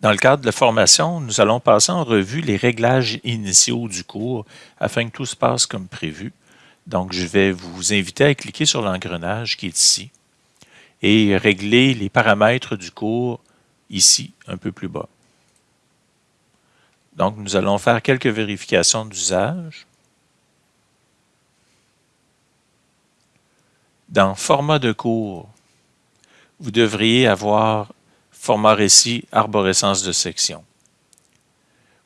Dans le cadre de la formation, nous allons passer en revue les réglages initiaux du cours afin que tout se passe comme prévu. Donc, je vais vous inviter à cliquer sur l'engrenage qui est ici et régler les paramètres du cours ici, un peu plus bas. Donc, nous allons faire quelques vérifications d'usage. Dans Format de cours, vous devriez avoir Format récit, arborescence de section.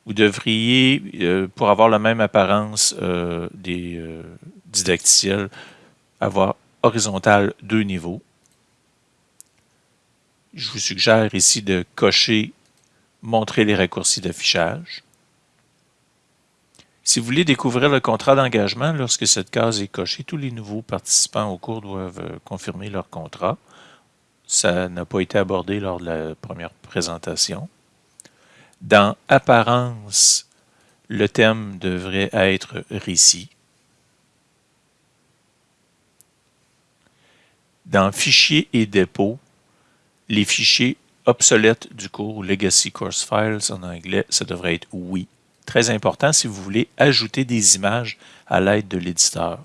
Vous devriez, euh, pour avoir la même apparence euh, des euh, didacticiels, avoir horizontal deux niveaux. Je vous suggère ici de cocher Montrer les raccourcis d'affichage. Si vous voulez découvrir le contrat d'engagement, lorsque cette case est cochée, tous les nouveaux participants au cours doivent confirmer leur contrat. Ça n'a pas été abordé lors de la première présentation. Dans Apparence, le thème devrait être Récit. Dans Fichiers et dépôts, les fichiers obsolètes du cours, Legacy Course Files en anglais, ça devrait être Oui. Très important si vous voulez ajouter des images à l'aide de l'éditeur.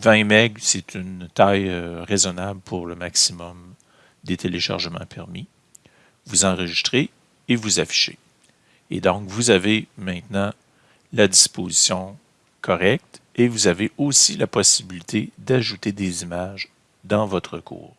20 MB, c'est une taille euh, raisonnable pour le maximum des téléchargements permis. Vous enregistrez et vous affichez. Et donc, vous avez maintenant la disposition correcte et vous avez aussi la possibilité d'ajouter des images dans votre cours.